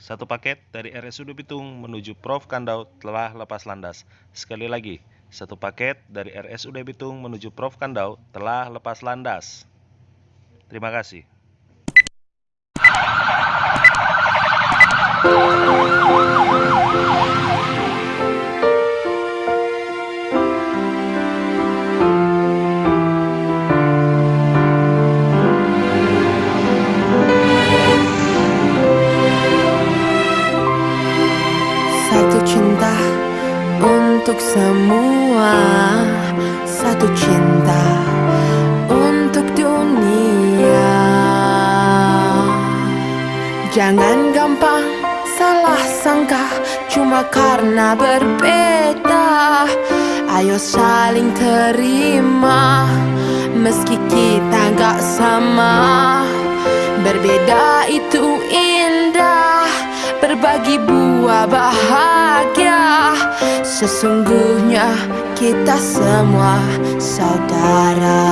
Satu paket dari RSUD Bitung menuju Prof. Kandau telah lepas landas. Sekali lagi, satu paket dari RSUD Bitung menuju Prof. Kandau telah lepas landas. Terima kasih. Cinta untuk semua. Satu cinta untuk dunia. Jangan gampang salah sangka Cuma karena berbeda. Ayo saling terima Meski kita gak sama. Berbeda itu Berbagi buah bahagia. Sesungguhnya kita semua saudara